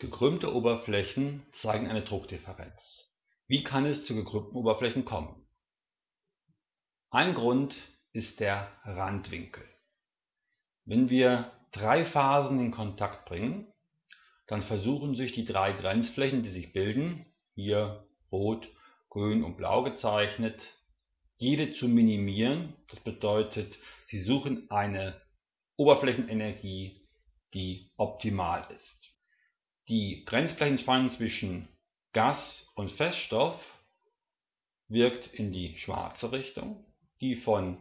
Gekrümmte Oberflächen zeigen eine Druckdifferenz. Wie kann es zu gekrümmten Oberflächen kommen? Ein Grund ist der Randwinkel. Wenn wir drei Phasen in Kontakt bringen, dann versuchen sich die drei Grenzflächen, die sich bilden, hier rot, grün und blau gezeichnet, jede zu minimieren. Das bedeutet, sie suchen eine Oberflächenenergie, die optimal ist. Die Grenzflächenspannung zwischen Gas und Feststoff wirkt in die schwarze Richtung, die von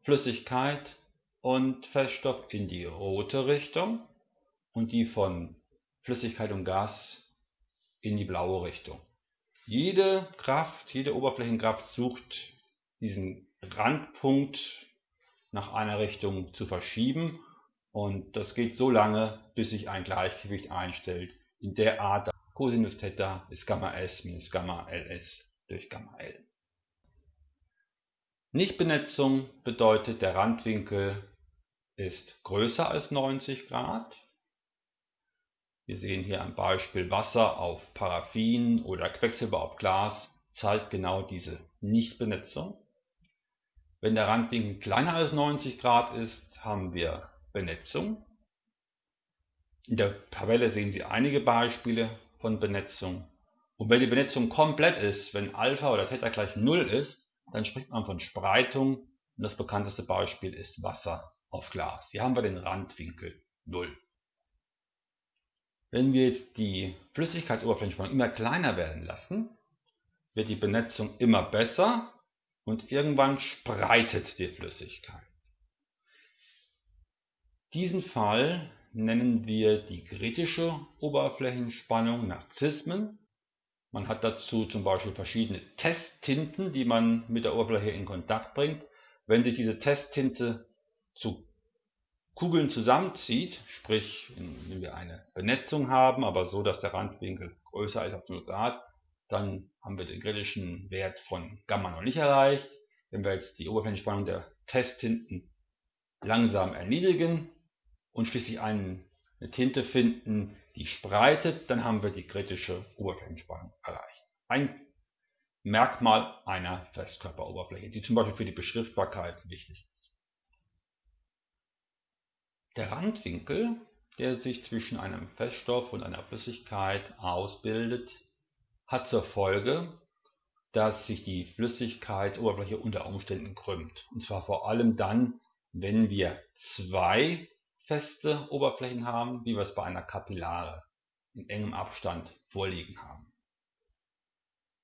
Flüssigkeit und Feststoff in die rote Richtung und die von Flüssigkeit und Gas in die blaue Richtung. Jede Kraft, jede Oberflächenkraft sucht diesen Randpunkt nach einer Richtung zu verschieben und das geht so lange, bis sich ein Gleichgewicht einstellt in der Art Cosinus Theta ist Gamma S minus Gamma Ls durch Gamma L. Nichtbenetzung bedeutet, der Randwinkel ist größer als 90 Grad. Wir sehen hier ein Beispiel Wasser auf Paraffin oder Quecksilber auf Glas, zeigt genau diese Nichtbenetzung. Wenn der Randwinkel kleiner als 90 Grad ist, haben wir Benetzung. In der Tabelle sehen Sie einige Beispiele von Benetzung. Und wenn die Benetzung komplett ist, wenn Alpha oder Theta gleich 0 ist, dann spricht man von Spreitung und das bekannteste Beispiel ist Wasser auf Glas. Hier haben wir den Randwinkel 0. Wenn wir jetzt die Flüssigkeitsoberflächenspannung immer kleiner werden lassen, wird die Benetzung immer besser und irgendwann spreitet die Flüssigkeit. Diesen Fall nennen wir die kritische Oberflächenspannung nach Zismen. Man hat dazu zum Beispiel verschiedene Testtinten, die man mit der Oberfläche in Kontakt bringt. Wenn sich diese Testtinte zu Kugeln zusammenzieht, sprich wenn wir eine Benetzung haben, aber so, dass der Randwinkel größer ist als 0 Grad, dann haben wir den kritischen Wert von Gamma noch nicht erreicht. Wenn wir jetzt die Oberflächenspannung der Testtinten langsam erniedrigen, und schließlich eine Tinte finden, die spreitet, dann haben wir die kritische Oberflächenspannung erreicht. Ein Merkmal einer Festkörperoberfläche, die zum Beispiel für die Beschriftbarkeit wichtig ist. Der Randwinkel, der sich zwischen einem Feststoff und einer Flüssigkeit ausbildet, hat zur Folge, dass sich die Flüssigkeitsoberfläche unter Umständen krümmt. Und zwar vor allem dann, wenn wir zwei feste Oberflächen haben, wie wir es bei einer Kapillare in engem Abstand vorliegen haben.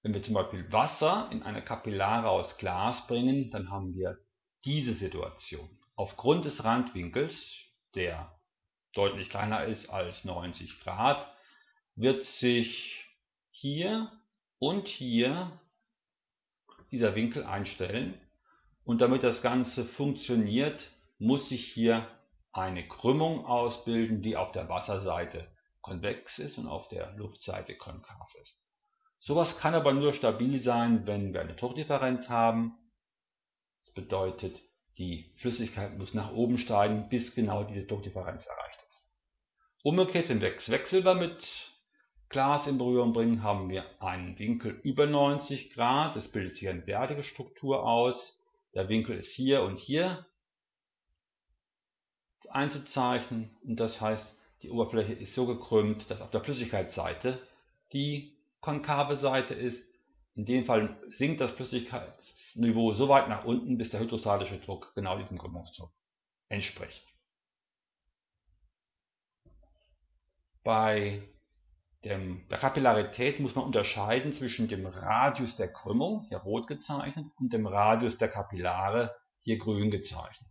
Wenn wir zum Beispiel Wasser in eine Kapillare aus Glas bringen, dann haben wir diese Situation. Aufgrund des Randwinkels, der deutlich kleiner ist als 90 Grad, wird sich hier und hier dieser Winkel einstellen. Und damit das Ganze funktioniert, muss sich hier eine Krümmung ausbilden, die auf der Wasserseite konvex ist und auf der Luftseite konkav ist. Sowas kann aber nur stabil sein, wenn wir eine Druckdifferenz haben. Das bedeutet, die Flüssigkeit muss nach oben steigen, bis genau diese Druckdifferenz erreicht ist. Umgekehrt, wenn wir Quecksilber mit Glas in Berührung bringen, haben wir einen Winkel über 90 Grad. Es bildet sich eine derartige Struktur aus. Der Winkel ist hier und hier einzuzeichnen und das heißt, die Oberfläche ist so gekrümmt, dass auf der Flüssigkeitsseite die konkave Seite ist. In dem Fall sinkt das Flüssigkeitsniveau so weit nach unten, bis der hydrostatische Druck genau diesem Krümmungsdruck entspricht. Bei dem, der Kapillarität muss man unterscheiden zwischen dem Radius der Krümmung, hier rot gezeichnet, und dem Radius der Kapillare, hier grün gezeichnet.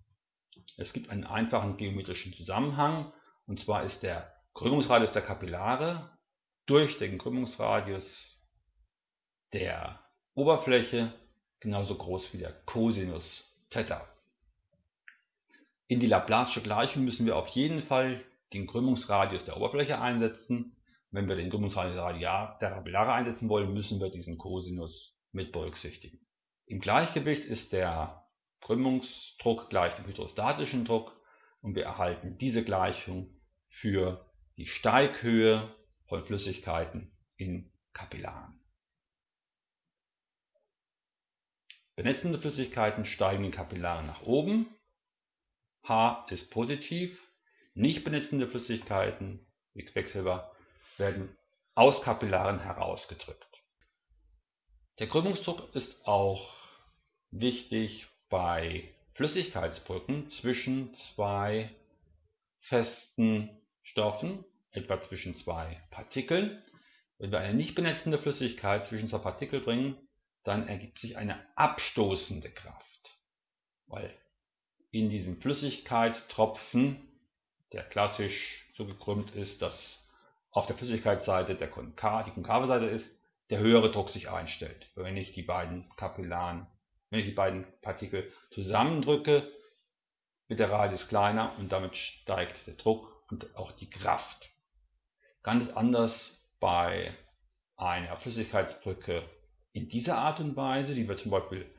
Es gibt einen einfachen geometrischen Zusammenhang, und zwar ist der Krümmungsradius der Kapillare durch den Krümmungsradius der Oberfläche genauso groß wie der Cosinus Theta. In die Laplace'sche Gleichung müssen wir auf jeden Fall den Krümmungsradius der Oberfläche einsetzen. Wenn wir den Krümmungsradius der Kapillare einsetzen wollen, müssen wir diesen Cosinus mit berücksichtigen. Im Gleichgewicht ist der Krümmungsdruck gleich dem hydrostatischen Druck und wir erhalten diese Gleichung für die Steighöhe von Flüssigkeiten in Kapillaren. Benetzende Flüssigkeiten steigen in Kapillaren nach oben. H ist positiv. Nicht benetzende Flüssigkeiten, wie Quecksilber, werden aus Kapillaren herausgedrückt. Der Krümmungsdruck ist auch wichtig bei Flüssigkeitsbrücken zwischen zwei festen Stoffen, etwa zwischen zwei Partikeln. Wenn wir eine nicht benetzende Flüssigkeit zwischen zwei Partikel bringen, dann ergibt sich eine abstoßende Kraft, weil in diesem Flüssigkeitstropfen, der klassisch so gekrümmt ist, dass auf der Flüssigkeitsseite der Konkav, die konkave Seite ist, der höhere Druck sich einstellt. Wenn ich die beiden Kapillaren, wenn ich die beiden Partikel zusammendrücke, wird der Radius kleiner und damit steigt der Druck und auch die Kraft. Ganz anders bei einer Flüssigkeitsbrücke in dieser Art und Weise, die wir zum Beispiel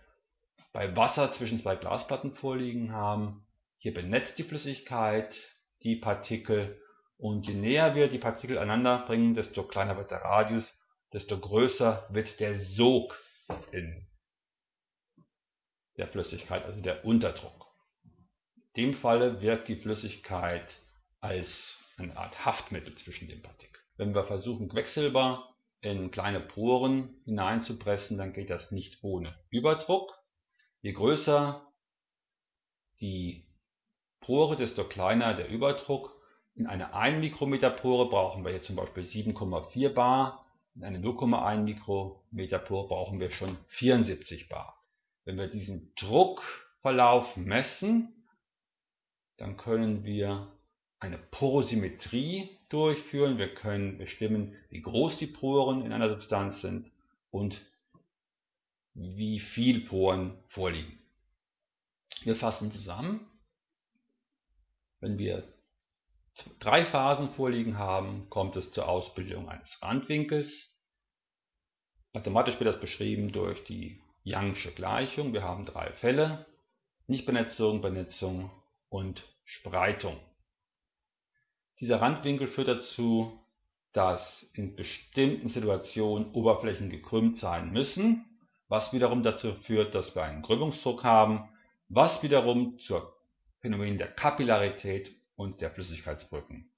bei Wasser zwischen zwei Glasplatten vorliegen haben. Hier benetzt die Flüssigkeit die Partikel und je näher wir die Partikel aneinander bringen, desto kleiner wird der Radius, desto größer wird der Sog in der Flüssigkeit, also der Unterdruck. In dem Falle wirkt die Flüssigkeit als eine Art Haftmittel zwischen den Partikeln. Wenn wir versuchen, Quecksilber in kleine Poren hineinzupressen, dann geht das nicht ohne Überdruck. Je größer die Pore, desto kleiner der Überdruck. In eine 1 Mikrometer Pore brauchen wir jetzt zum Beispiel 7,4 bar. In eine 0,1 Mikrometer Pore brauchen wir schon 74 bar. Wenn wir diesen Druckverlauf messen, dann können wir eine Porosymmetrie durchführen. Wir können bestimmen, wie groß die Poren in einer Substanz sind und wie viel Poren vorliegen. Wir fassen zusammen. Wenn wir drei Phasen vorliegen haben, kommt es zur Ausbildung eines Randwinkels. Mathematisch wird das beschrieben durch die Youngsche Gleichung. Wir haben drei Fälle, Nichtbenetzung, Benetzung und Spreitung. Dieser Randwinkel führt dazu, dass in bestimmten Situationen Oberflächen gekrümmt sein müssen, was wiederum dazu führt, dass wir einen Krümmungsdruck haben, was wiederum zur Phänomen der Kapillarität und der Flüssigkeitsbrücken